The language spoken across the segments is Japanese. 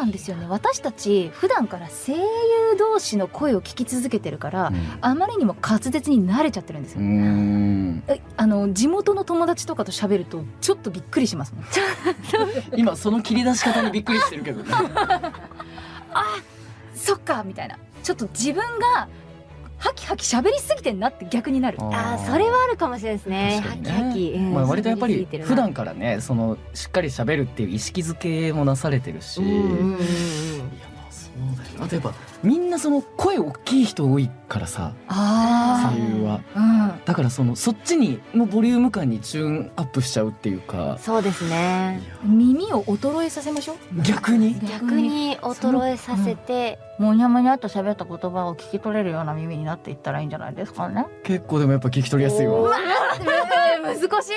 なんですよね。私たち普段から声優同士の声を聞き続けてるから、うん。あまりにも滑舌に慣れちゃってるんですよ、うーん。えあの地元の友達とかと喋るとちょっとびっくりしますもん。今その切り出し方にびっくりしてるけどね。そっかみたいな。ちょっと自分がハキ喋りすぎてんなって逆になる。あー。それはあるかもしれないですね。確かにね。ハキハキ、うん。まあ、割とやっぱり普段からねそのしっかり喋るっていう意識づけもなされてるし、うんうんうんうん。いやまあそうだよな。あとやっぱみんなその声大きい人多いからさ。あ声優は。あだからそのそっちにのボリューム感にチューンアップしちゃうっていうか。そうですね。うん耳を衰えさせましょう？逆に？逆に衰えさせて、もにゃもにゃっと喋った言葉を聞き取れるような耳になっていったらいいんじゃないですかね。結構でもやっぱ聞き取りやすいわ。難しい。り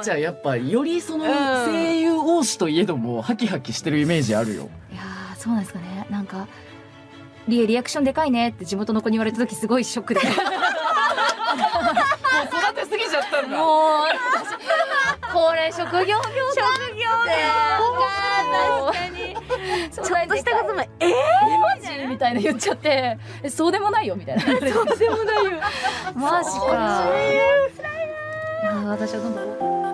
えちゃんやっぱよりそのうん声優王子といえどもハキハキしてるイメージあるよ。いやーそうなんですかね。なんかリエリアクションでかいねって地元の子に言われた時すごいショックで。育てすぎちゃったんもう私これ職業病職業確かにちょっとしたこともえマジ？みたいな言っちゃって。えそうでもないよみたいな。そうでもないよ。マジか。いやー私はどんどん